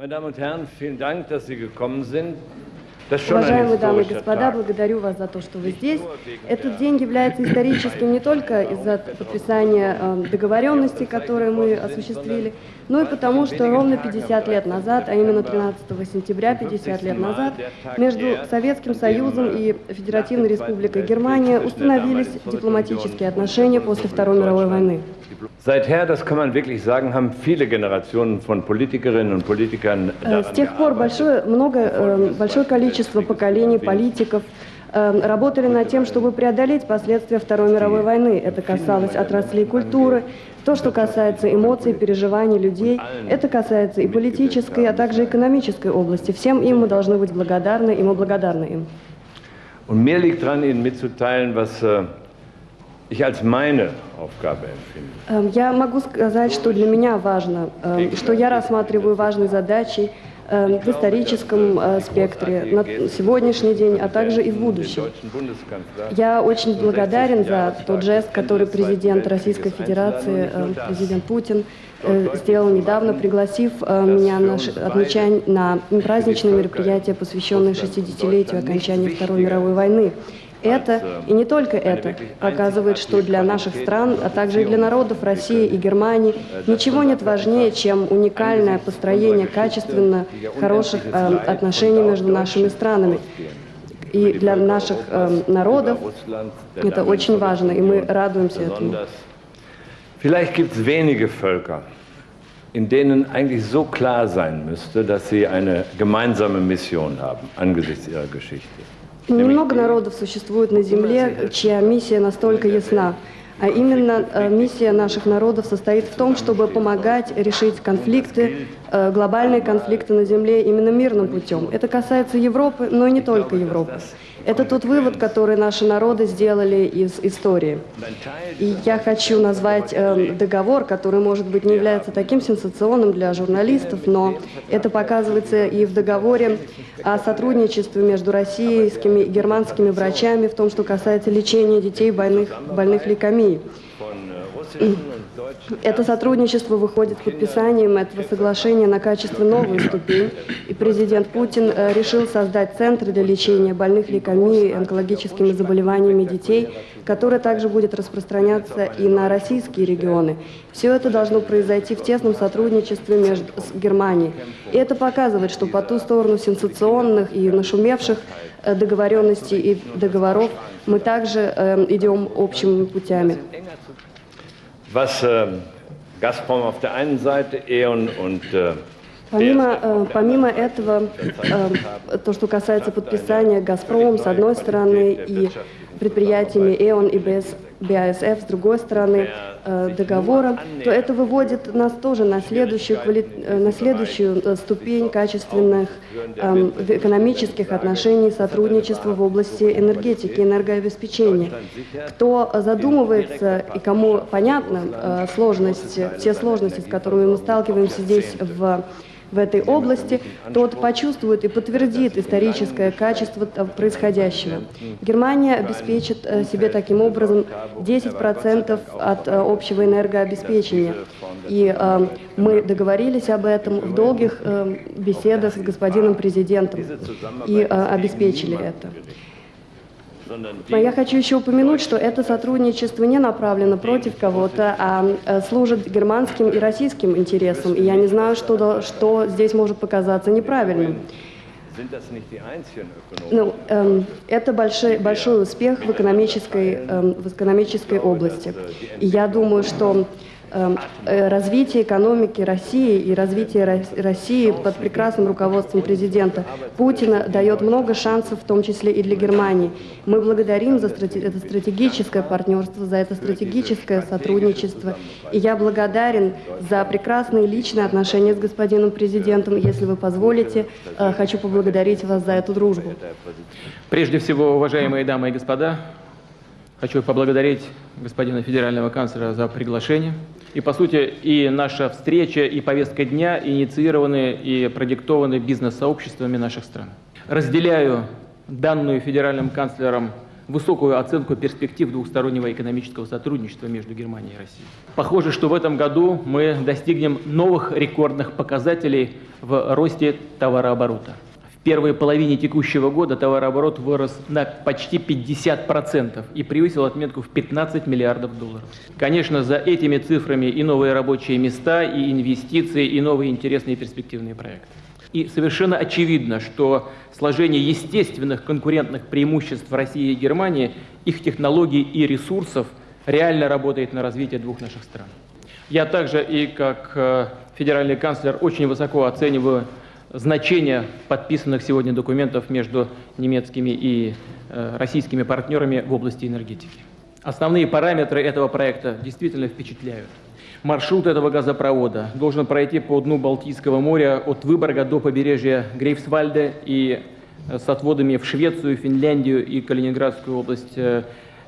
Meine Damen und Herren, vielen Dank, dass Sie gekommen sind. Уважаемые дамы и господа, благодарю вас за то, что вы здесь. Этот день является историческим не только из-за подписания э, договоренностей, которые мы осуществили, но и потому, что ровно 50 лет назад, а именно 13 сентября 50 лет назад, между Советским Союзом и Федеративной Республикой Германия установились дипломатические отношения после Второй мировой войны. Seither, das kann man wirklich sagen, haben viele Generationen von Politikerinnen und Politikern Э, С тех пор большое, много, э, большое количество поколений политиков э, работали над тем, чтобы преодолеть последствия Второй мировой войны. Это касалось отраслей культуры, то, что касается эмоций, переживаний людей, это касается и политической, а также экономической области. Всем им мы должны быть благодарны, и мы благодарны им. Und mir liegt daran, Ihnen mitzuteilen, was äh, ich als meine Aufgabe empfinde. Эм, Я могу сказать, что для меня важно, эм, что я рассматриваю важной задачей эм, в историческом э, спектре на сегодняшний день, а также и в будущем. Я очень благодарен за тот жест, который президент Российской Федерации, э, президент Путин, э, сделал недавно, пригласив меня на отмечань- на праздничное мероприятие, посвященное 60-летию окончания Второй мировой войны. Это, и не только это, показывает, что для наших стран, а также и для народов России и Германии ничего нет важнее, чем уникальное построение качественно хороших э, отношений между нашими странами. И для наших э, народов это очень важно, и мы радуемся этому. Vielleicht gibt es wenige Völker, in denen eigentlich so klar sein müsste, dass sie eine gemeinsame Mission haben angesichts ihrer Geschichte. Немного народов существует на Земле, чья миссия настолько ясна. А именно э, миссия наших народов состоит в том, чтобы помогать решить конфликты, э, глобальные конфликты на Земле именно мирным путем. Это касается Европы, но и не только Европы. Это тот вывод, который наши народы сделали из истории. И я хочу назвать э, договор, который, может быть, не является таким сенсационным для журналистов, но это показывается и в договоре о сотрудничестве между российскими и германскими врачами в том, что касается лечения детей больных, больных лейкемией. Это сотрудничество выходит подписанием этого соглашения на качественно новую ступень, и президент Путин э, решил создать центры для лечения больных лейкемией и онкологическими заболеваниями детей, который также будет распространяться и на российские регионы. Все это должно произойти в тесном сотрудничестве между с Германией. И это показывает, что по ту сторону сенсационных и нашумевших э, договоренностей и договоров мы также э, идем общими путями. Was äh, Gazprom auf der einen Seite, E.ON und äh, Помимо, э, помимо этого, э, то, что касается подписания «Газпром» с одной стороны и предприятиями «Эон» и БС, БАСФ с другой стороны э, договора, то это выводит нас тоже на следующую, э, на следующую э, ступень качественных эм, экономических отношений сотрудничества в области энергетики, энергообеспечения. Кто задумывается и кому понятна сложность, те сложности, с которыми мы сталкиваемся здесь в в этой области, тот почувствует и подтвердит историческое качество т- происходящего. Германия обеспечит э, себе таким образом 10% от э, общего энергообеспечения. И э, мы договорились об этом в долгих э, беседах с господином президентом и э, обеспечили это. Но я хочу еще упомянуть, что это сотрудничество не направлено против кого-то, а э, служит германским и российским интересам. И я не знаю, что, что здесь может показаться неправильным. Ну, эм, это большой, большой успех в экономической, эм, в экономической области. И я думаю, что э, развитие экономики России и развитие Рос- России под прекрасным руководством президента Путина дает много шансов, в том числе и для Германии. Мы благодарим за это стратегическое партнерство, за это стратегическое сотрудничество. И я благодарен за прекрасные личные отношения с господином президентом. Если вы позволите, э, хочу поблагодарить вас за эту дружбу. Прежде всего, уважаемые дамы и господа, хочу поблагодарить господина федерального канцлера за приглашение. И, по сути, и наша встреча, и повестка дня инициированы и продиктованы бизнес-сообществами наших стран. Разделяю данную федеральным канцлером высокую оценку перспектив двухстороннего экономического сотрудничества между Германией и Россией. Похоже, что в этом году мы достигнем новых рекордных показателей в росте товарооборота. Первой половине текущего года товарооборот вырос на почти 50% и превысил отметку в 15 миллиардов долларов. Конечно, за этими цифрами и новые рабочие места, и инвестиции, и новые интересные перспективные проекты. И совершенно очевидно, что сложение естественных конкурентных преимуществ России и Германии, их технологий и ресурсов реально работает на развитие двух наших стран. Я также и как э, федеральный канцлер очень высоко оцениваю значение подписанных сегодня документов между немецкими и э, российскими партнерами в области энергетики. Основные параметры этого проекта действительно впечатляют. Маршрут этого газопровода должен пройти по дну Балтийского моря от Выборга до побережья Грейфсвальда и э, с отводами в Швецию, Финляндию и Калининградскую область э,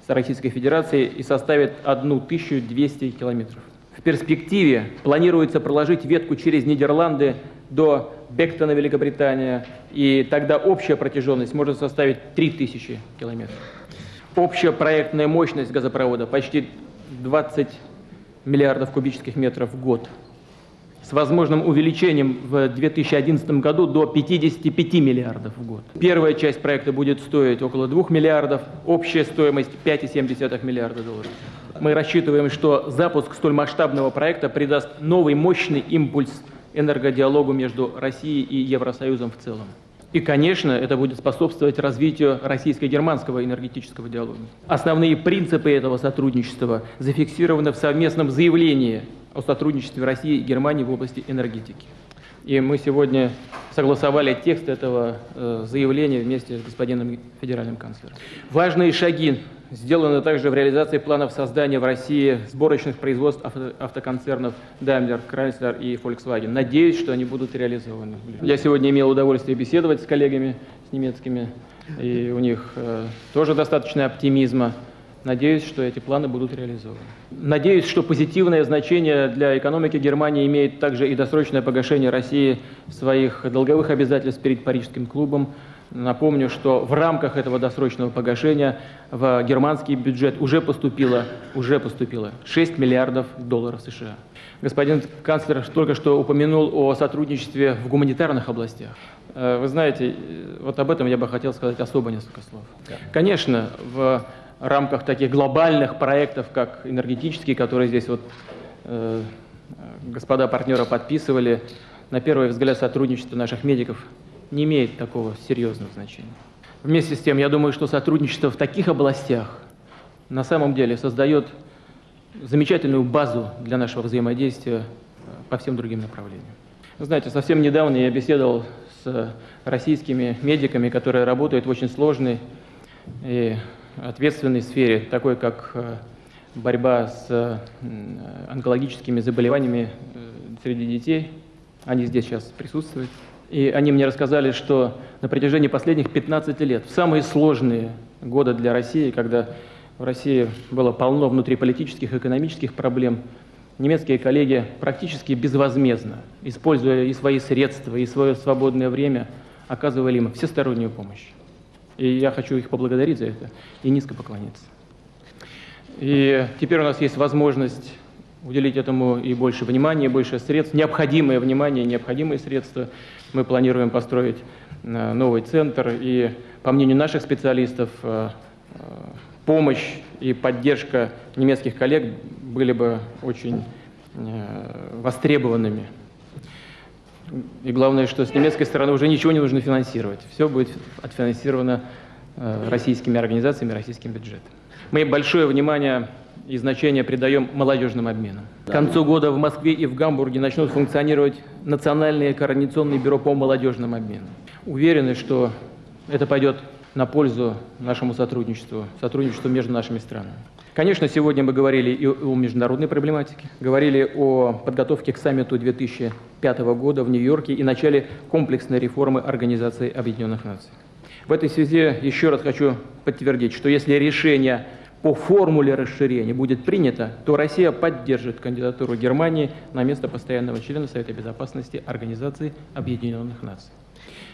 Российской Федерации и составит 1200 километров. В перспективе планируется проложить ветку через Нидерланды до Бектона, Великобритания, и тогда общая протяженность может составить 3000 километров. Общая проектная мощность газопровода почти 20 миллиардов кубических метров в год, с возможным увеличением в 2011 году до 55 миллиардов в год. Первая часть проекта будет стоить около 2 миллиардов, общая стоимость 5,7 миллиарда долларов. Мы рассчитываем, что запуск столь масштабного проекта придаст новый мощный импульс энергодиалогу между Россией и Евросоюзом в целом. И, конечно, это будет способствовать развитию российско-германского энергетического диалога. Основные принципы этого сотрудничества зафиксированы в совместном заявлении о сотрудничестве России и Германии в области энергетики. И мы сегодня согласовали текст этого э, заявления вместе с господином федеральным канцлером. Важные шаги сделаны также в реализации планов создания в России сборочных производств авто, автоконцернов Daimler, Chrysler и Volkswagen. Надеюсь, что они будут реализованы. Я сегодня имел удовольствие беседовать с коллегами с немецкими, и у них э, тоже достаточно оптимизма. Надеюсь, что эти планы будут реализованы. Надеюсь, что позитивное значение для экономики Германии имеет также и досрочное погашение России своих долговых обязательств перед Парижским клубом. Напомню, что в рамках этого досрочного погашения в германский бюджет уже поступило, уже поступило 6 миллиардов долларов США. Господин канцлер только что упомянул о сотрудничестве в гуманитарных областях. Э, вы знаете, вот об этом я бы хотел сказать особо несколько слов. Конечно, в рамках таких глобальных проектов, как энергетический, которые здесь вот э, господа партнера подписывали, на первый взгляд сотрудничество наших медиков не имеет такого серьезного значения. Вместе с тем, я думаю, что сотрудничество в таких областях на самом деле создает замечательную базу для нашего взаимодействия э, по всем другим направлениям. Знаете, совсем недавно я беседовал с российскими медиками, которые работают в очень сложной и ответственной сфере, такой как э, борьба с э, онкологическими заболеваниями э, среди детей. Они здесь сейчас присутствуют. И они мне рассказали, что на протяжении последних 15 лет, в самые сложные годы для России, когда в России было полно внутриполитических экономических проблем, немецкие коллеги практически безвозмездно, используя и свои средства, и свое свободное время, оказывали им всестороннюю помощь. И я хочу их поблагодарить за это и низко поклониться. И теперь у нас есть возможность уделить этому и больше внимания, и больше средств, необходимое внимание, необходимые средства. Мы планируем построить э, новый центр, и, по мнению наших специалистов, э, э, помощь и поддержка немецких коллег были бы очень востребованными. И главное, что с немецкой стороны уже ничего не нужно финансировать. Все будет отфинансировано э, российскими организациями, российским бюджетом. Мы большое внимание и значение придаем молодежным обменам. К концу года в Москве и в Гамбурге начнут функционировать национальные координационные бюро по молодежным обменам. Уверены, что это пойдет на пользу нашему сотрудничеству, сотрудничеству между нашими странами. Конечно, сегодня мы говорили и о международной проблематике, говорили о подготовке к саммиту 2005 года в Нью-Йорке и начале комплексной реформы Организации Объединенных Наций. В этой связи еще раз хочу подтвердить, что если решение по формуле расширения будет принято, то Россия поддержит кандидатуру Германии на место постоянного члена Совета Безопасности Организации Объединенных Наций.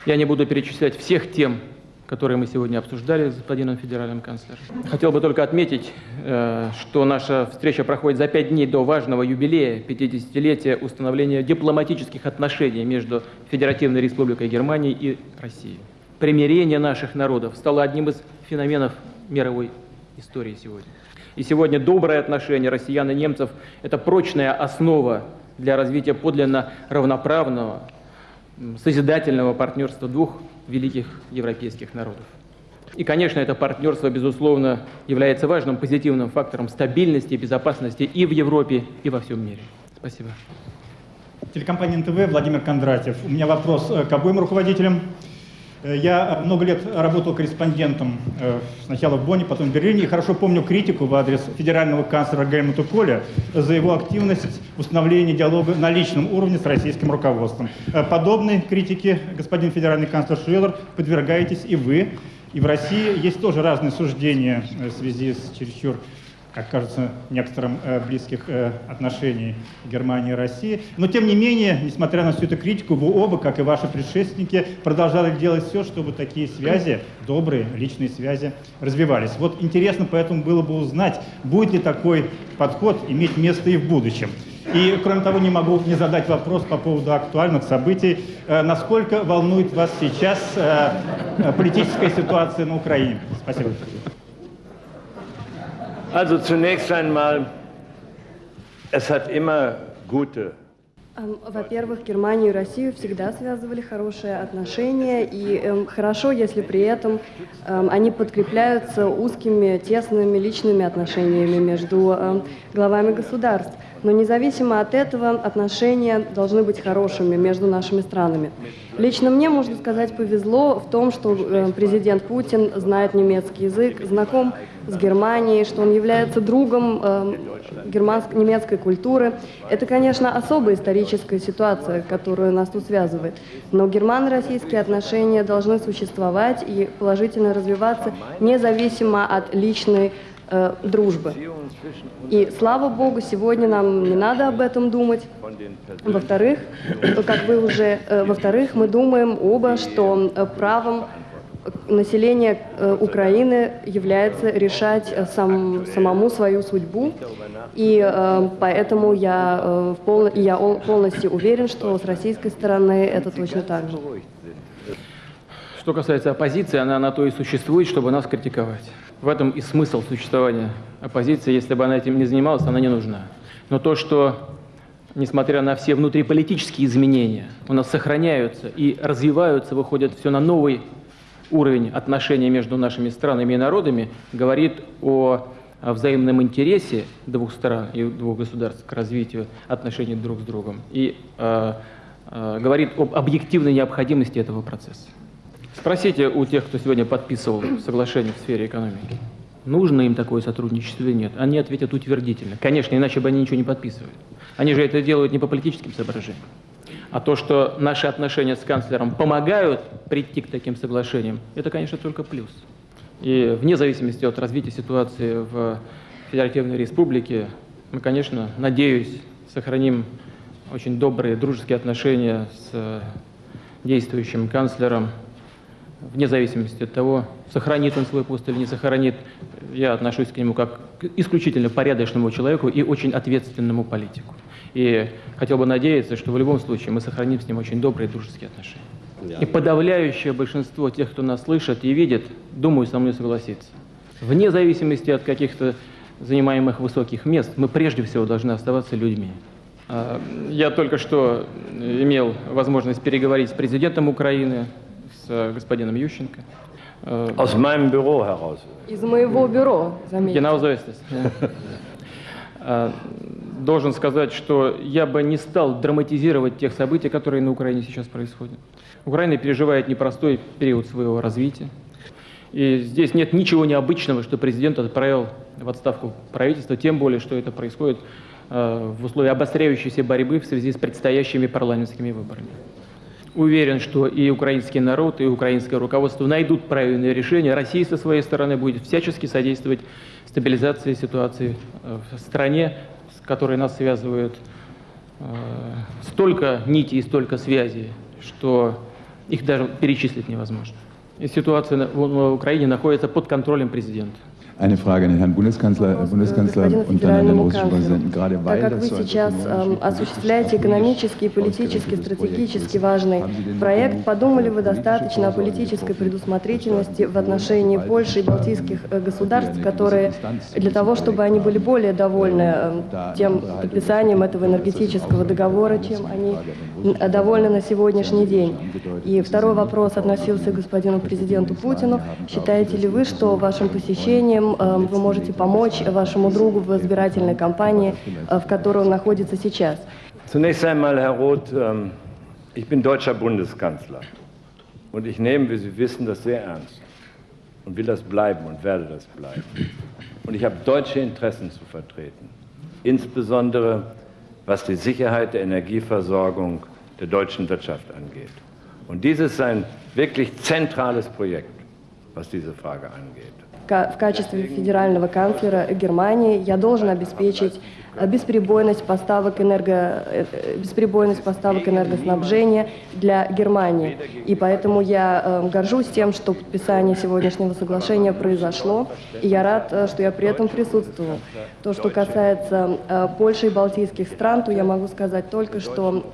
Я не буду перечислять всех тем, которые мы сегодня обсуждали с господином федеральным канцлером. Хотел бы только отметить, э, что наша встреча проходит за пять дней до важного юбилея 50-летия установления дипломатических отношений между Федеративной Республикой Германии и Россией. Примирение наших народов стало одним из феноменов мировой истории сегодня. И сегодня доброе отношение россиян и немцев – это прочная основа для развития подлинно равноправного, созидательного партнерства двух великих европейских народов. И, конечно, это партнерство, безусловно, является важным позитивным фактором стабильности и безопасности и в Европе, и во всем мире. Спасибо. Телекомпания НТВ, Владимир Кондратьев. У меня вопрос э, к обоим руководителям. Э, я много лет работал корреспондентом э, сначала в Бонне, потом в Берлине, и хорошо помню критику в адрес федерального канцлера Гельмута Коля за его активность в установлении диалога на личном уровне с российским руководством. Э, подобной критике, господин федеральный канцлер Швеллер, подвергаетесь и вы. И в России есть тоже разные суждения в связи с чересчур как кажется, некоторым э, близких э, отношений Германии и России. Но, тем не менее, несмотря на всю эту критику, вы оба, как и ваши предшественники, продолжали делать все, чтобы такие связи, добрые личные связи, развивались. Вот интересно поэтому было бы узнать, будет ли такой подход иметь место и в будущем. И, кроме того, не могу не задать вопрос по поводу актуальных событий. Э, насколько волнует вас сейчас э, политическая ситуация на Украине? Спасибо. Also zunächst einmal, es hat immer gute во-первых, Германию и Россию всегда связывали хорошие отношения, и эм, хорошо, если при этом эм, они подкрепляются узкими, тесными личными отношениями между эм, главами государств. Но независимо от этого отношения должны быть хорошими между нашими странами. Лично мне, можно сказать, повезло в том, что э, президент Путин знает немецкий язык, знаком с Германией, что он является другом э, германско немецкой культуры. Это, конечно, особая историческая ситуация, которая нас тут связывает. Но германо-российские отношения должны существовать и положительно развиваться независимо от личной э, дружбы. И слава Богу, сегодня нам не надо об этом думать. Во-вторых, как вы уже, э, во-вторых, мы думаем оба, что э, правом населения э, Украины является решать э, сам, самому свою судьбу. И э, поэтому я, э, пол, я полностью уверен, что с российской стороны это точно так же. Что касается оппозиции, она на то и существует, чтобы нас критиковать. В этом и смысл существования оппозиции. Если бы она этим не занималась, она не нужна. Но то, что, несмотря на все внутриполитические изменения, у нас сохраняются и развиваются, выходят все на новый уровень отношений между нашими странами и народами, говорит о взаимном интересе двух стран и двух государств к развитию отношений друг с другом и э, э, говорит об объективной необходимости этого процесса. Спросите у тех, кто сегодня подписывал соглашение в сфере экономики, нужно им такое сотрудничество или нет. Они ответят утвердительно. Конечно, иначе бы они ничего не подписывали. Они же это делают не по политическим соображениям. А то, что наши отношения с канцлером помогают прийти к таким соглашениям, это, конечно, только плюс. И вне зависимости от развития ситуации в Федеративной Республике, мы, конечно, надеюсь, сохраним очень добрые дружеские отношения с действующим канцлером вне зависимости от того, сохранит он свой пост или не сохранит, я отношусь к нему как к исключительно порядочному человеку и очень ответственному политику. И хотел бы надеяться, что в любом случае мы сохраним с ним очень добрые дружеские отношения. Да. И подавляющее большинство тех, кто нас слышит и видит, думаю, со мной согласится. Вне зависимости от каких-то занимаемых высоких мест, мы прежде всего должны оставаться людьми. А, я только что имел возможность переговорить с президентом Украины, с господином Ющенко. Aus meinem Büro heraus. Из моего бюро, заметьте. Genau so ist es. Должен сказать, что я бы не стал драматизировать тех событий, которые на Украине сейчас происходят. Украина переживает непростой период своего развития. И здесь нет ничего необычного, что президент отправил в отставку правительства, тем более, что это происходит э, в условиях обостряющейся борьбы в связи с предстоящими парламентскими выборами. Уверен, что и украинский народ, и украинское руководство найдут правильное решение. Россия со своей стороны будет всячески содействовать стабилизации ситуации э, в стране, с которой нас связывают э, столько нитей и столько связей, что их даже перечислить невозможно. И ситуация в Украине находится под контролем президента. Eine Frage an den Herrn Bundeskanzler, Bundeskanzler und dann an den russischen. Präsidenten, gerade weil Так как вы сейчас эм, осуществляете экономический, политический, стратегически важный проект, подумали вы достаточно о политической предусмотрительности в отношении Польши и балтийских э, государств, которые Distanz для того, чтобы они были более довольны эм, тем подписанием этого энергетического договора, чем они довольны на сегодняшний день. И второй вопрос относился к господину президенту Путину. Считаете ли вы, что вашим посещением эм, вы можете помочь вашему другу в избирательной кампании, э, в которой он находится сейчас? Zunächst einmal, Herr Roth, ähm, ich bin deutscher Bundeskanzler. Und ich nehme, wie Sie wissen, das sehr ernst. Und will das bleiben und werde das bleiben. Und ich habe deutsche Interessen zu vertreten. Insbesondere was die Sicherheit der Energieversorgung der deutschen Wirtschaft angeht. Und dies ist ein wirklich zentrales Projekt, was diese Frage angeht. В качестве федерального канцлера Германии я должен обеспечить э, бесперебойность поставок, энерго, э, э, бесперебойность поставок энергоснабжения для Германии. И поэтому я э, горжусь тем, что подписание сегодняшнего соглашения произошло, и я рад, что я при этом присутствовал. То, что касается Польши и Балтийских стран, то я могу сказать только, что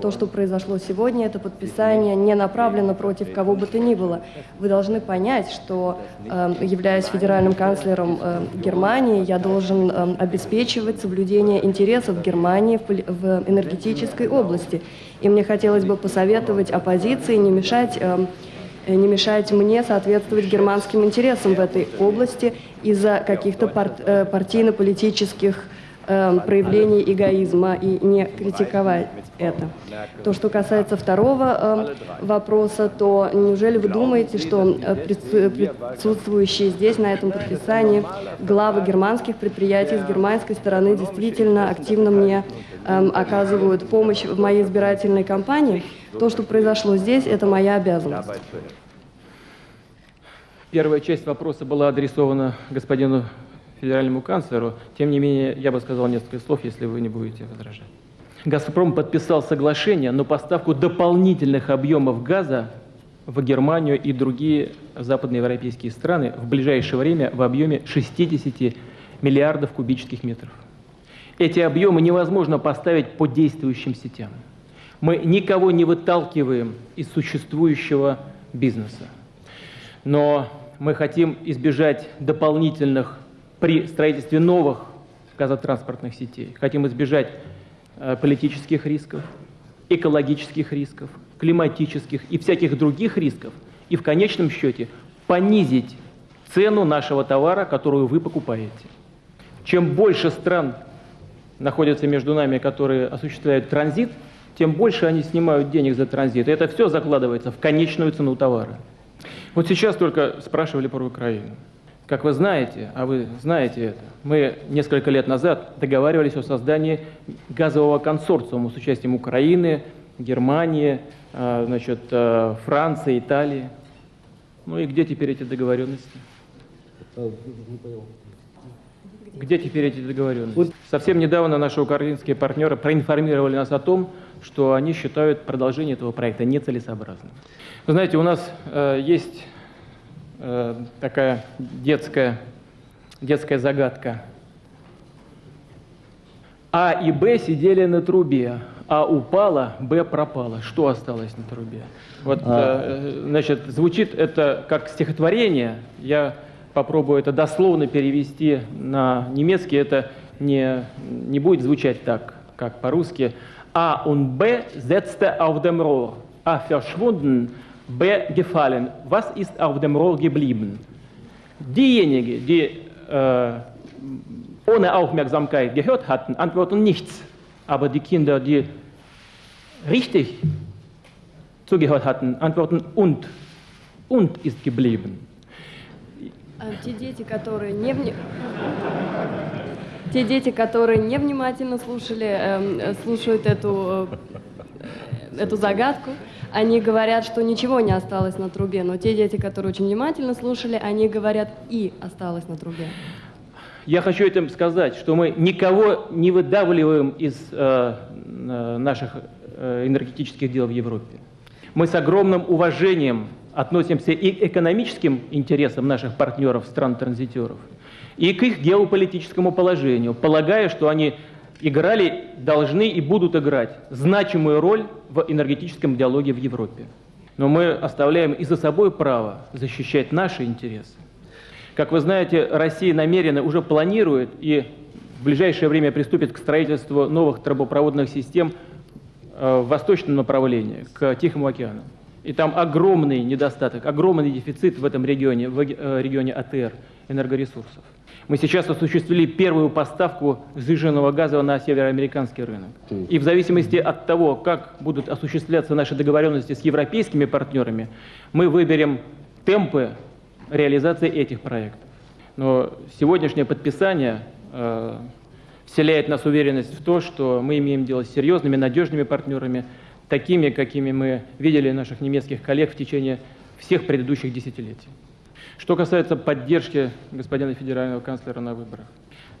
то, что произошло сегодня, это подписание не направлено против кого бы то ни было. Вы должны понять, что, э, являясь федеральным канцлером э, Германии, я должен обеспечивать соблюдение интересов Германии в энергетической области. И мне хотелось бы посоветовать оппозиции не мешать не мешать мне соответствовать германским интересам в этой области из-за каких-то пар- э, партийно-политических э, проявлений эгоизма и не критиковать это. То, что касается второго э, вопроса, то неужели вы думаете, что э, прису- присутствующие здесь на этом подписании главы германских предприятий с германской стороны действительно активно мне эм, оказывают помощь в моей избирательной кампании? То, что произошло здесь, это моя обязанность. Первая часть вопроса была адресована господину федеральному канцлеру. Тем не менее, я бы сказал несколько слов, если вы не будете возражать. «Газпром» подписал соглашение на поставку дополнительных объемов газа в Германию и другие западноевропейские страны в ближайшее время в объеме 60 миллиардов кубических метров. Эти объемы невозможно поставить по действующим сетям. Мы никого не выталкиваем из существующего бизнеса. Но мы хотим избежать дополнительных при строительстве новых газотранспортных сетей. Хотим избежать э, политических рисков, экологических рисков, климатических и всяких других рисков. И в конечном счете понизить цену нашего товара, которую вы покупаете. Чем больше стран находятся между нами, которые осуществляют транзит, тем больше они снимают денег за транзит. И это все закладывается в конечную цену товара. Вот сейчас только спрашивали про Украину. Как вы знаете, а вы знаете это, мы несколько лет назад договаривались о создании газового консорциума с участием Украины, Германии, э, значит, э, Франции, Италии. Ну и где теперь эти договоренности? Где теперь эти договоренности? Совсем недавно наши украинские партнеры проинформировали нас о том, что они считают продолжение этого проекта нецелесообразным. Вы знаете, у нас э, есть э, такая детская, детская загадка. А и Б сидели на трубе, А упала, Б пропала. Что осталось на трубе? Вот, э, значит, звучит это как стихотворение. Я попробую это дословно перевести на немецкий. Это не, не будет звучать так, как по-русски. А und B setzte auf dem Rohr. A verschwunden, B gefallen. Was ist auf dem Rohr geblieben? Diejenigen, die äh, ohne Aufmerksamkeit gehört hatten, antworten nichts. Aber die Kinder, die richtig zugehört hatten, antworten und. Und ist geblieben. А Те дети, которые не вни- Те дети, которые невнимательно слушали, эм, э, слушают эту, э, эту загадку, они говорят, что ничего не осталось на трубе. Но те дети, которые очень внимательно слушали, они говорят и осталось на трубе. Я хочу этим сказать, что мы никого не выдавливаем из э, э, наших э, энергетических дел в Европе. Мы с огромным уважением относимся и к экономическим интересам наших партнеров, стран-транзитеров, и к их геополитическому положению, полагая, что они играли, должны и будут играть значимую роль в энергетическом диалоге в Европе. Но мы оставляем и за собой право защищать наши интересы. Как вы знаете, Россия намеренно уже планирует и в ближайшее время приступит к строительству новых трубопроводных систем э, в восточном направлении, к Тихому океану. И там огромный недостаток, огромный дефицит в этом регионе, в э, регионе АТР, энергоресурсов. Мы сейчас осуществили первую поставку сжиженного газа на североамериканский рынок. И в зависимости от того, как будут осуществляться наши договоренности с европейскими партнерами, мы выберем темпы реализации этих проектов. Но сегодняшнее подписание э, вселяет нас уверенность в то, что мы имеем дело с серьезными, надежными партнерами, такими, какими мы видели наших немецких коллег в течение всех предыдущих десятилетий. Что касается поддержки господина федерального канцлера на выборах.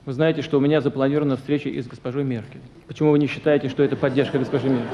Вы знаете, что у меня запланирована встреча и с госпожой Меркель. Почему вы не считаете, что это поддержка госпожи Меркель?